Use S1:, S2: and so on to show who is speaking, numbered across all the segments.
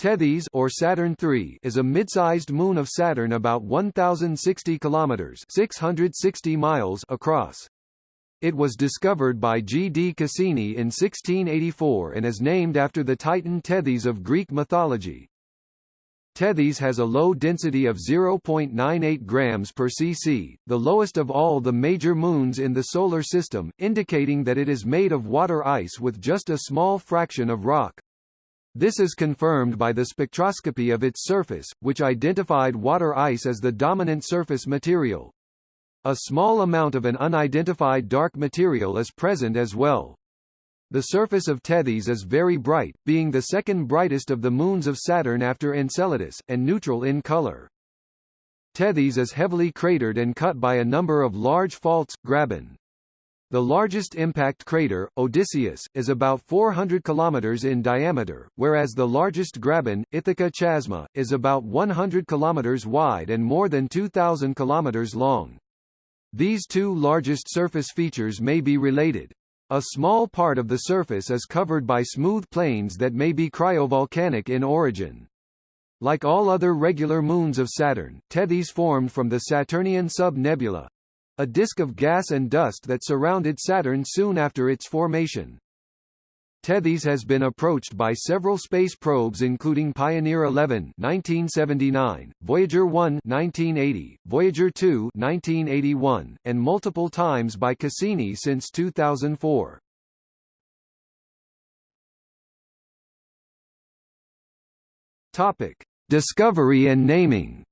S1: Tethys or Saturn III is a mid-sized moon of Saturn about 1060 kilometers, 660 miles across. It was discovered by G. D. Cassini in 1684 and is named after the Titan Tethys of Greek mythology. Tethys has a low density of 0.98 grams per cc, the lowest of all the major moons in the Solar System, indicating that it is made of water ice with just a small fraction of rock. This is confirmed by the spectroscopy of its surface, which identified water ice as the dominant surface material. A small amount of an unidentified dark material is present as well. The surface of Tethys is very bright, being the second brightest of the moons of Saturn after Enceladus, and neutral in color. Tethys is heavily cratered and cut by a number of large faults, graben. The largest impact crater, Odysseus, is about 400 km in diameter, whereas the largest graben, Ithaca Chasma, is about 100 km wide and more than 2,000 km long. These two largest surface features may be related. A small part of the surface is covered by smooth plains that may be cryovolcanic in origin. Like all other regular moons of Saturn, Tethys formed from the Saturnian sub-nebula, a disk of gas and dust that surrounded Saturn soon after its formation. Tethys has been approached by several space probes including Pioneer 11 1979, Voyager 1 1980, Voyager 2 1981, and multiple times by Cassini since 2004. Topic: Discovery and naming.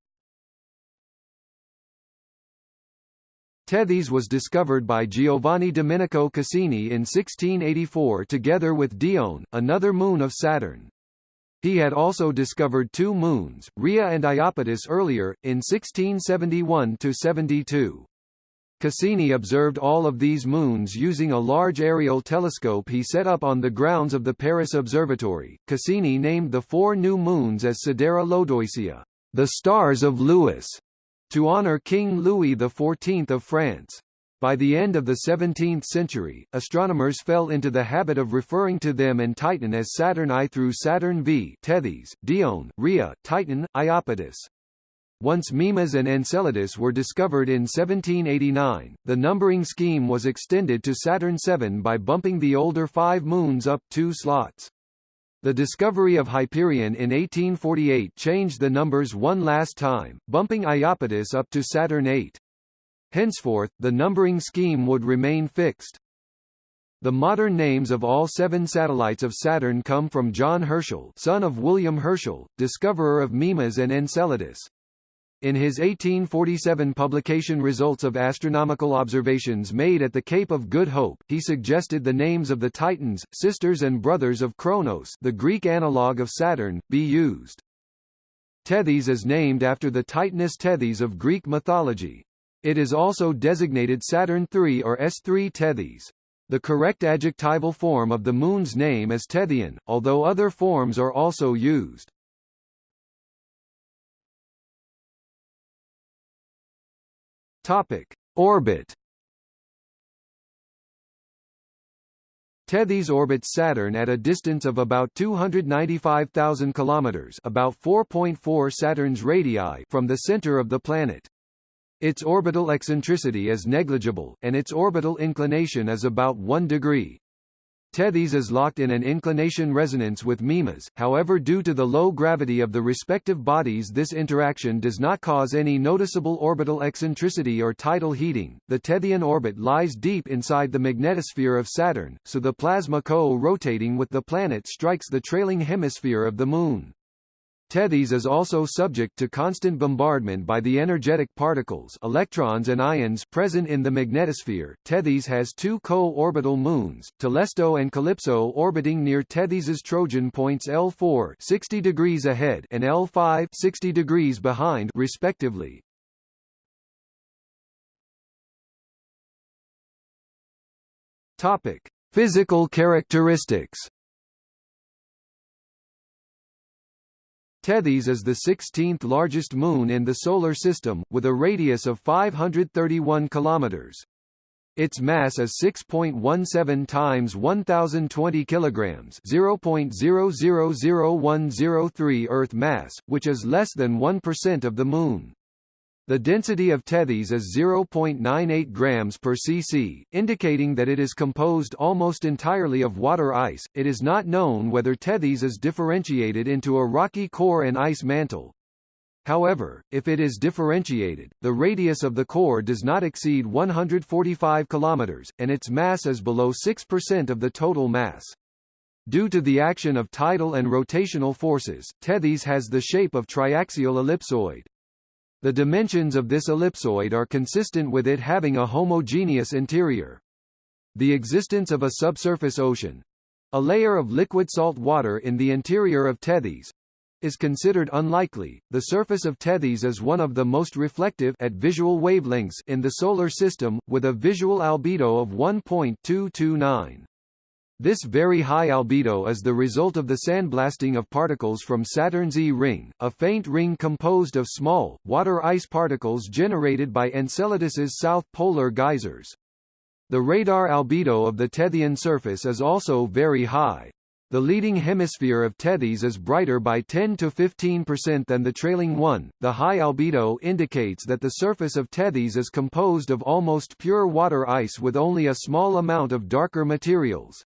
S1: Tethys was discovered by Giovanni Domenico Cassini in 1684 together with Dione, another moon of Saturn. He had also discovered two moons, Rhea and Iapetus earlier, in 1671–72. Cassini observed all of these moons using a large aerial telescope he set up on the grounds of the Paris Observatory. Cassini named the four new moons as Sidera Lodoicea, the stars of Louis, to honor King Louis XIV of France. By the end of the 17th century, astronomers fell into the habit of referring to them and Titan as Saturn I through Saturn V Tethys, Dione, Rhea, Titan, Iapetus. Once Mimas and Enceladus were discovered in 1789, the numbering scheme was extended to Saturn VII by bumping the older five moons up two slots. The discovery of Hyperion in 1848 changed the numbers one last time, bumping Iapetus up to Saturn VIII. Henceforth, the numbering scheme would remain fixed. The modern names of all seven satellites of Saturn come from John Herschel son of William Herschel, discoverer of Mimas and Enceladus. In his 1847 publication Results of Astronomical Observations Made at the Cape of Good Hope, he suggested the names of the Titans, sisters and brothers of Kronos the Greek analogue of Saturn, be used. Tethys is named after the Titaness Tethys of Greek mythology. It is also designated Saturn III or S3 Tethys. The correct adjectival form of the moon's name is Tethian, although other forms are also used. Topic: Orbit. Tethys orbits Saturn at a distance of about 295,000 kilometers, about 4.4 Saturn's radii from the center of the planet. Its orbital eccentricity is negligible, and its orbital inclination is about 1 degree. Tethys is locked in an inclination resonance with Mimas, however due to the low gravity of the respective bodies this interaction does not cause any noticeable orbital eccentricity or tidal heating. The Tethian orbit lies deep inside the magnetosphere of Saturn, so the plasma co-rotating with the planet strikes the trailing hemisphere of the Moon. Tethys is also subject to constant bombardment by the energetic particles electrons and ions present in the magnetosphere. Tethys has two co-orbital moons, Telesto and Calypso orbiting near Tethys's Trojan points L4 60 degrees ahead and L5 60 degrees behind respectively. Topic: Physical characteristics Tethys is the 16th largest moon in the Solar System, with a radius of 531 kilometers. Its mass is 6.17 times 1020 kilograms, 0.000103 Earth mass, which is less than 1% of the Moon. The density of Tethys is 0.98 grams per cc, indicating that it is composed almost entirely of water ice. It is not known whether Tethys is differentiated into a rocky core and ice mantle. However, if it is differentiated, the radius of the core does not exceed 145 km, and its mass is below 6% of the total mass. Due to the action of tidal and rotational forces, Tethys has the shape of triaxial ellipsoid. The dimensions of this ellipsoid are consistent with it having a homogeneous interior. The existence of a subsurface ocean a layer of liquid salt water in the interior of Tethys is considered unlikely. The surface of Tethys is one of the most reflective at visual wavelengths in the solar system with a visual albedo of 1.229. This very high albedo is the result of the sandblasting of particles from Saturn's E ring, a faint ring composed of small, water ice particles generated by Enceladus's south polar geysers. The radar albedo of the Tethyan surface is also very high. The leading hemisphere of Tethys is brighter by 10 to 15% than the trailing one. The high albedo indicates that the surface of Tethys is composed of almost pure water ice with only a small amount of darker materials.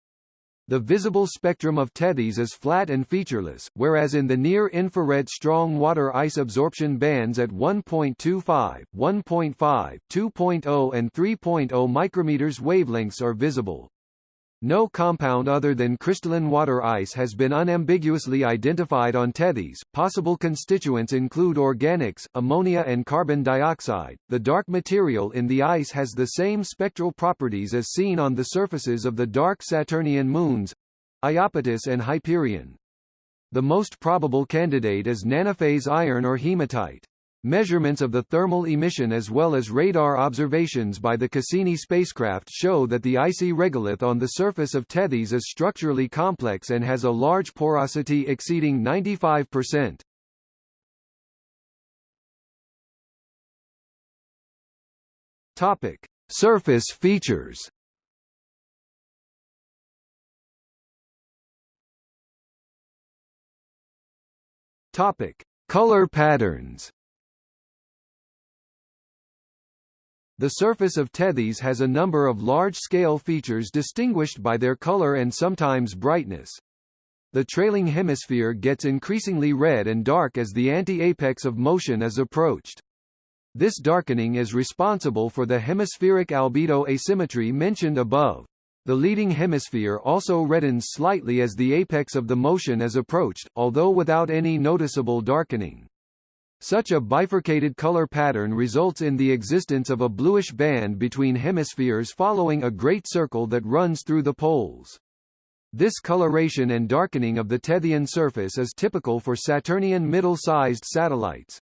S1: The visible spectrum of Tethys is flat and featureless, whereas in the near-infrared strong water ice absorption bands at 1.25, 1.5, 2.0 and 3.0 micrometers wavelengths are visible. No compound other than crystalline water ice has been unambiguously identified on Tethys. Possible constituents include organics, ammonia and carbon dioxide. The dark material in the ice has the same spectral properties as seen on the surfaces of the dark Saturnian moons, Iapetus and Hyperion. The most probable candidate is nanophase iron or hematite. Measurements of the thermal emission as well as radar observations by the Cassini spacecraft show that the icy regolith on the surface of Tethys is structurally complex and has a large porosity exceeding 95%. Topic: Surface features. Topic: Color patterns. The surface of Tethys has a number of large-scale features distinguished by their color and sometimes brightness. The trailing hemisphere gets increasingly red and dark as the anti-apex of motion is approached. This darkening is responsible for the hemispheric albedo asymmetry mentioned above. The leading hemisphere also reddens slightly as the apex of the motion is approached, although without any noticeable darkening. Such a bifurcated color pattern results in the existence of a bluish band between hemispheres following a great circle that runs through the poles. This coloration and darkening of the Tethyan surface is typical for Saturnian middle-sized satellites.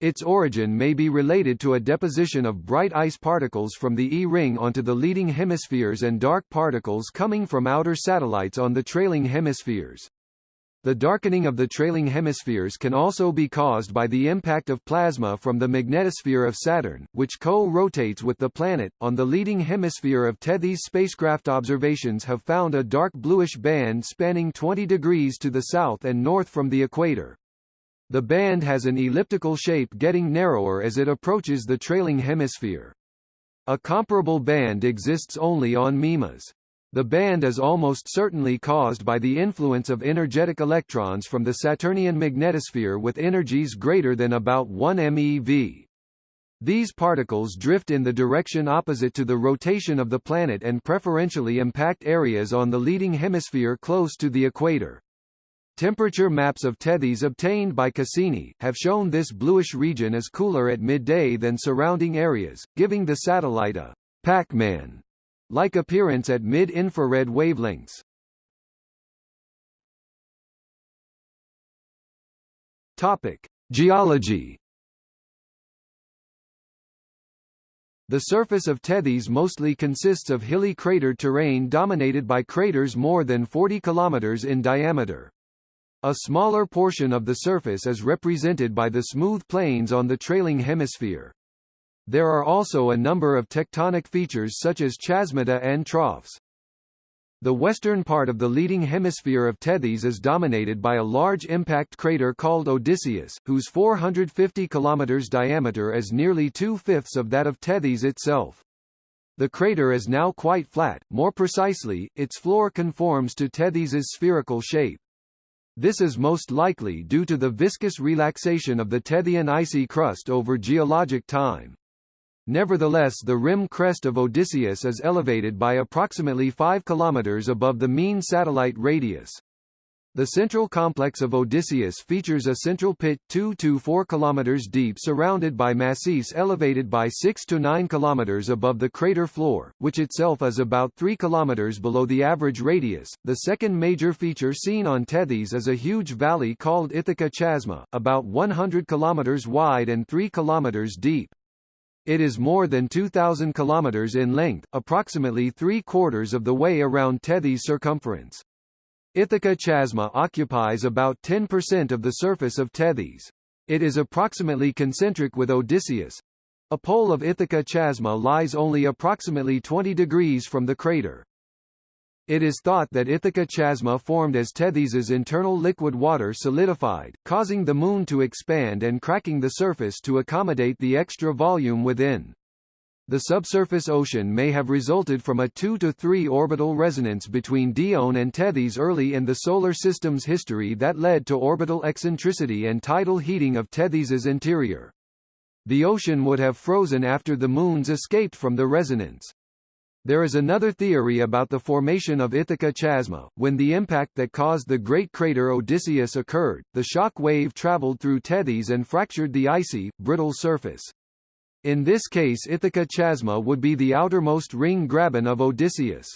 S1: Its origin may be related to a deposition of bright ice particles from the E-ring onto the leading hemispheres and dark particles coming from outer satellites on the trailing hemispheres. The darkening of the trailing hemispheres can also be caused by the impact of plasma from the magnetosphere of Saturn, which co-rotates with the planet. On the leading hemisphere of Tethys spacecraft observations have found a dark bluish band spanning 20 degrees to the south and north from the equator. The band has an elliptical shape getting narrower as it approaches the trailing hemisphere. A comparable band exists only on Mimas. The band is almost certainly caused by the influence of energetic electrons from the Saturnian magnetosphere with energies greater than about 1 MeV. These particles drift in the direction opposite to the rotation of the planet and preferentially impact areas on the leading hemisphere close to the equator. Temperature maps of Tethys obtained by Cassini, have shown this bluish region is cooler at midday than surrounding areas, giving the satellite a Pac-Man like appearance at mid-infrared wavelengths. Topic: Geology. The surface of Tethys mostly consists of hilly crater terrain dominated by craters more than 40 kilometers in diameter. A smaller portion of the surface is represented by the smooth plains on the trailing hemisphere. There are also a number of tectonic features such as chasmata and troughs. The western part of the leading hemisphere of Tethys is dominated by a large impact crater called Odysseus, whose 450 km diameter is nearly two-fifths of that of Tethys itself. The crater is now quite flat, more precisely, its floor conforms to Tethys's spherical shape. This is most likely due to the viscous relaxation of the Tethyan icy crust over geologic time. Nevertheless the rim crest of Odysseus is elevated by approximately 5 km above the mean satellite radius. The central complex of Odysseus features a central pit 2 to 4 km deep surrounded by massifs elevated by 6 to 9 km above the crater floor, which itself is about 3 km below the average radius. The second major feature seen on Tethys is a huge valley called Ithaca Chasma, about 100 km wide and 3 km deep. It is more than 2,000 km in length, approximately three-quarters of the way around Tethys' circumference. Ithaca Chasma occupies about 10% of the surface of Tethys. It is approximately concentric with Odysseus. A pole of Ithaca Chasma lies only approximately 20 degrees from the crater. It is thought that Ithaca Chasma formed as Tethys's internal liquid water solidified, causing the Moon to expand and cracking the surface to accommodate the extra volume within. The subsurface ocean may have resulted from a 2 to 3 orbital resonance between Dione and Tethys early in the Solar System's history that led to orbital eccentricity and tidal heating of Tethys's interior. The ocean would have frozen after the moons escaped from the resonance. There is another theory about the formation of Ithaca Chasma. When the impact that caused the great crater Odysseus occurred, the shock wave traveled through Tethys and fractured the icy, brittle surface. In this case Ithaca Chasma would be the outermost ring graben of Odysseus.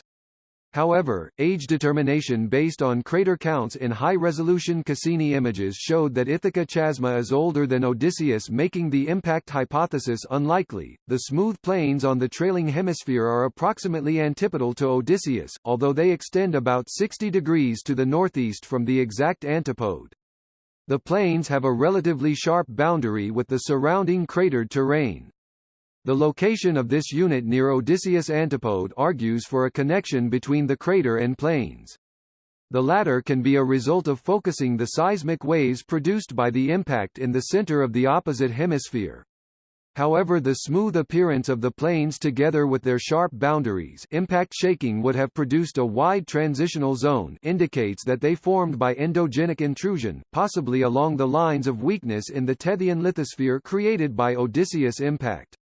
S1: However, age determination based on crater counts in high-resolution Cassini images showed that Ithaca Chasma is older than Odysseus making the impact hypothesis unlikely. The smooth plains on the trailing hemisphere are approximately antipodal to Odysseus, although they extend about 60 degrees to the northeast from the exact antipode. The plains have a relatively sharp boundary with the surrounding cratered terrain. The location of this unit near Odysseus Antipode argues for a connection between the crater and plains. The latter can be a result of focusing the seismic waves produced by the impact in the center of the opposite hemisphere. However the smooth appearance of the plains together with their sharp boundaries impact shaking would have produced a wide transitional zone indicates that they formed by endogenic intrusion, possibly along the lines of weakness in the Tethyan lithosphere created by Odysseus impact.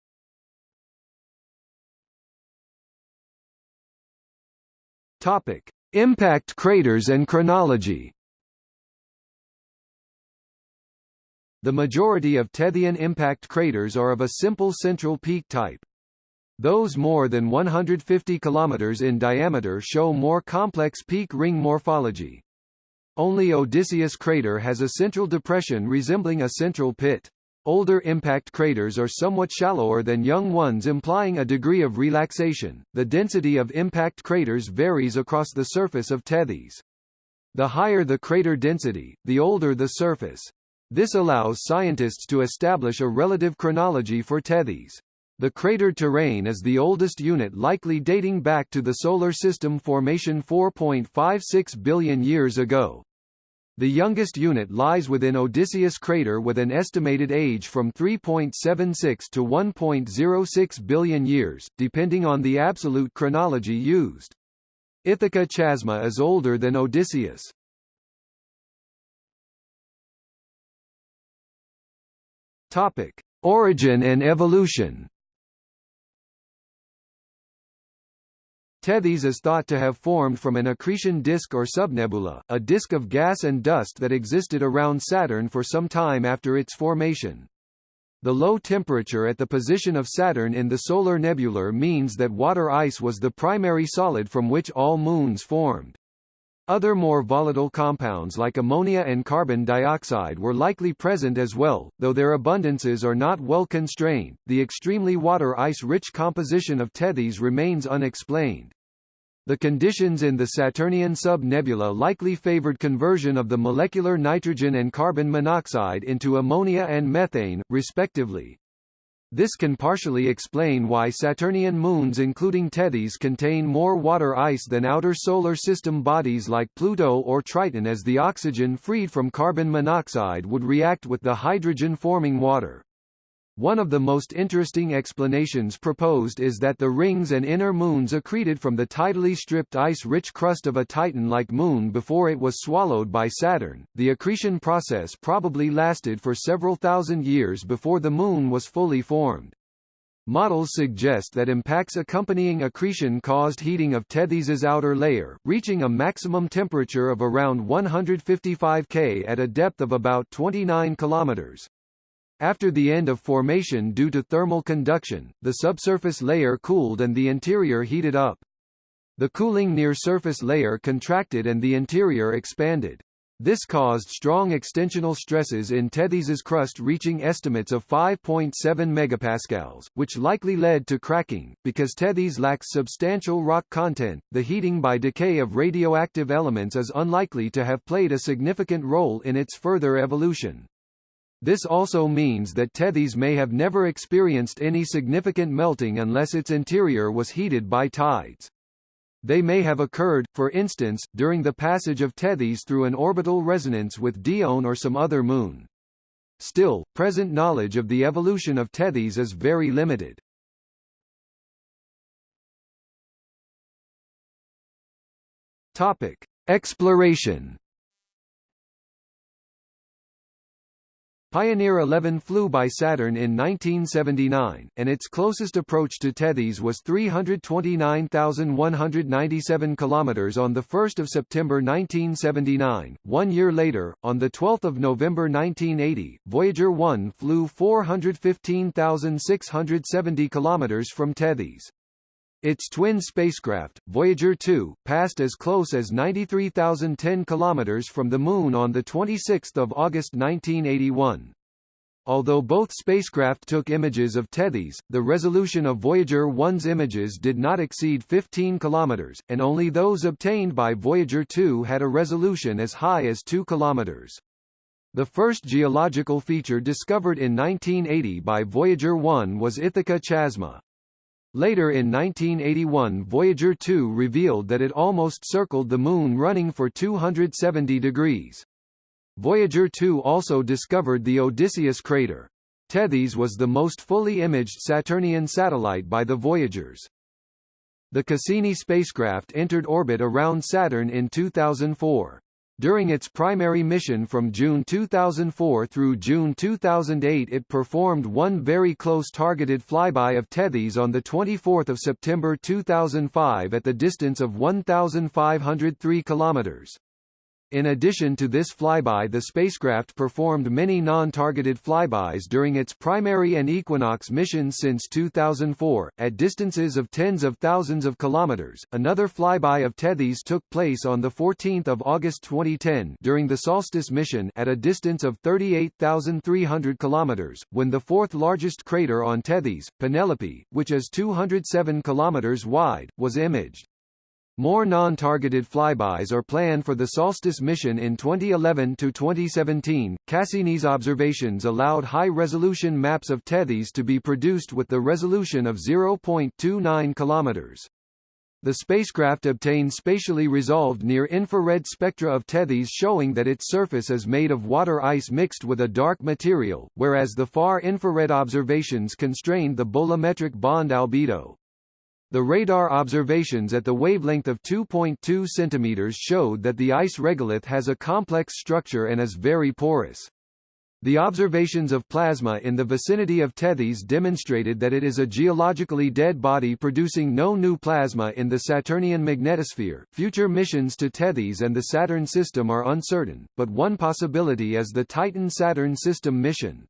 S1: Topic: Impact craters and chronology. The majority of Tethyan impact craters are of a simple central peak type. Those more than 150 km in diameter show more complex peak ring morphology. Only Odysseus crater has a central depression resembling a central pit. Older impact craters are somewhat shallower than young ones implying a degree of relaxation. The density of impact craters varies across the surface of Tethys. The higher the crater density, the older the surface. This allows scientists to establish a relative chronology for Tethys. The crater terrain is the oldest unit likely dating back to the Solar System formation 4.56 billion years ago. The youngest unit lies within Odysseus crater with an estimated age from 3.76 to 1.06 billion years, depending on the absolute chronology used. Ithaca Chasma is older than Odysseus. Topic: Origin and evolution. Tethys is thought to have formed from an accretion disk or subnebula, a disk of gas and dust that existed around Saturn for some time after its formation. The low temperature at the position of Saturn in the solar nebular means that water ice was the primary solid from which all moons formed. Other more volatile compounds like ammonia and carbon dioxide were likely present as well, though their abundances are not well constrained. The extremely water ice rich composition of Tethys remains unexplained. The conditions in the Saturnian sub-nebula likely favored conversion of the molecular nitrogen and carbon monoxide into ammonia and methane, respectively. This can partially explain why Saturnian moons including Tethys contain more water ice than outer solar system bodies like Pluto or Triton as the oxygen freed from carbon monoxide would react with the hydrogen-forming water. One of the most interesting explanations proposed is that the rings and inner moons accreted from the tidally stripped ice-rich crust of a Titan-like moon before it was swallowed by Saturn. The accretion process probably lasted for several thousand years before the moon was fully formed. Models suggest that impacts accompanying accretion caused heating of Tethys's outer layer, reaching a maximum temperature of around 155 K at a depth of about 29 kilometers. After the end of formation due to thermal conduction, the subsurface layer cooled and the interior heated up. The cooling near surface layer contracted and the interior expanded. This caused strong extensional stresses in Tethys's crust reaching estimates of 5.7 megapascals, which likely led to cracking. Because Tethys lacks substantial rock content, the heating by decay of radioactive elements is unlikely to have played a significant role in its further evolution. This also means that Tethys may have never experienced any significant melting unless its interior was heated by tides. They may have occurred, for instance, during the passage of Tethys through an orbital resonance with Dione or some other moon. Still, present knowledge of the evolution of Tethys is very limited. Topic: Exploration Pioneer 11 flew by Saturn in 1979, and its closest approach to Tethys was 329,197 km on 1 September 1979. One year later, on 12 November 1980, Voyager 1 flew 415,670 km from Tethys. Its twin spacecraft, Voyager 2, passed as close as 93,010 km from the Moon on 26 August 1981. Although both spacecraft took images of Tethys, the resolution of Voyager 1's images did not exceed 15 km, and only those obtained by Voyager 2 had a resolution as high as 2 km. The first geological feature discovered in 1980 by Voyager 1 was Ithaca Chasma. Later in 1981 Voyager 2 revealed that it almost circled the Moon running for 270 degrees. Voyager 2 also discovered the Odysseus crater. Tethys was the most fully imaged Saturnian satellite by the Voyagers. The Cassini spacecraft entered orbit around Saturn in 2004. During its primary mission from June 2004 through June 2008 it performed one very close targeted flyby of Tethys on 24 September 2005 at the distance of 1,503 kilometers. In addition to this flyby the spacecraft performed many non-targeted flybys during its primary and equinox missions since 2004, at distances of tens of thousands of kilometers. Another flyby of Tethys took place on 14 August 2010 during the Solstice mission at a distance of 38,300 kilometers, when the fourth largest crater on Tethys, Penelope, which is 207 kilometers wide, was imaged. More non-targeted flybys are planned for the Solstice mission in 2011 to 2017. Cassini's observations allowed high-resolution maps of Tethys to be produced with the resolution of 0.29 kilometers. The spacecraft obtained spatially resolved near-infrared spectra of Tethys showing that its surface is made of water ice mixed with a dark material, whereas the far-infrared observations constrained the bolometric bond albedo. The radar observations at the wavelength of 2.2 cm showed that the ice regolith has a complex structure and is very porous. The observations of plasma in the vicinity of Tethys demonstrated that it is a geologically dead body producing no new plasma in the Saturnian magnetosphere. Future missions to Tethys and the Saturn system are uncertain, but one possibility is the Titan Saturn system mission.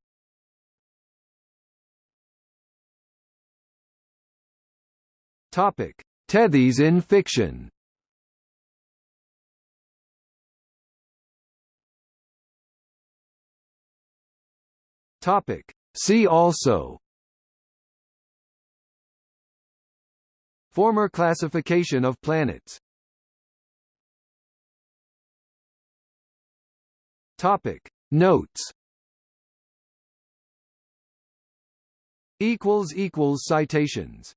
S1: Topic: Tethys in fiction. Topic: See also. Former classification of planets. Topic: Notes Equals Citations